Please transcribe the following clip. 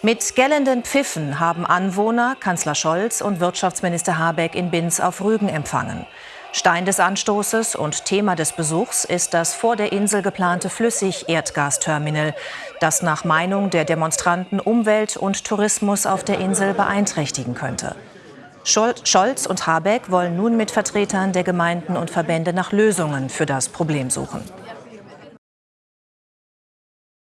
Mit gellenden Pfiffen haben Anwohner Kanzler Scholz und Wirtschaftsminister Habeck in Binz auf Rügen empfangen. Stein des Anstoßes und Thema des Besuchs ist das vor der Insel geplante Flüssig-Erdgasterminal, das nach Meinung der Demonstranten Umwelt und Tourismus auf der Insel beeinträchtigen könnte. Scholz und Habeck wollen nun mit Vertretern der Gemeinden und Verbände nach Lösungen für das Problem suchen.